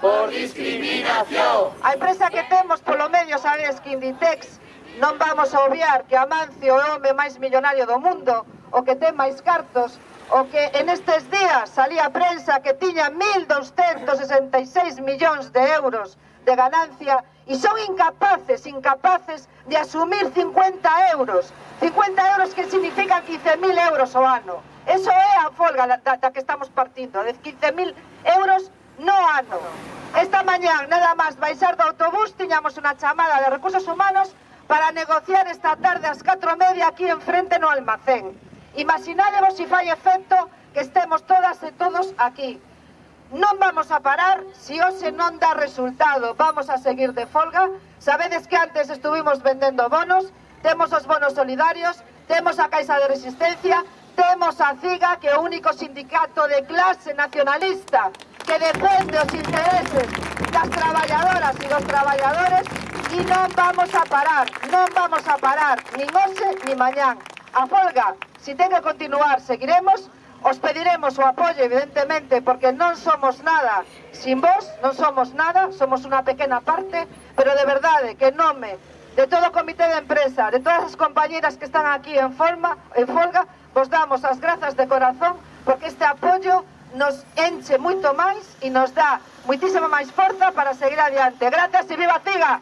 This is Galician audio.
por discriminación. A empresa que temos polo medio, sabedes que Inditex non vamos a obviar que Amancio é o home máis millonario do mundo, o que ten máis cartos, o que en estes días salía a prensa que tiña 1.266 millóns de euros de ganancia e son incapaces, incapaces de asumir 50 euros. 50 euros que significan 15.000 euros o ano. Eso é a folga da, da, da que estamos partindo, de 15.000 euros ano. Esta mañán, nada máis baixar do autobús, tiñamos unha chamada de recursos humanos para negociar esta tarde ás 4 media aquí enfrente no almacén. Imaginadevos se si fai efecto que estemos todas e todos aquí. Non vamos a parar se si hoxe non dá resultado. Vamos a seguir de folga. Sabedes que antes estuvimos vendendo bonos, temos os bonos solidarios, temos a Caixa de Resistencia, temos a CIGA, que é o único sindicato de clase nacionalista que defende os intereses das traballadoras e dos traballadores e non vamos a parar, non vamos a parar, nin hoxe ni mañán. A folga, se si ten que continuar, seguiremos, os pediremos o apoio, evidentemente, porque non somos nada sin vos, non somos nada, somos unha pequena parte, pero de verdade, que nome de todo o comité de empresa, de todas as compañeras que están aquí en, forma, en folga, vos damos as grazas de corazón porque este apoio nos enche mucho más y nos da moitísima más forza para seguir adelante. Gracias y viva Tiga!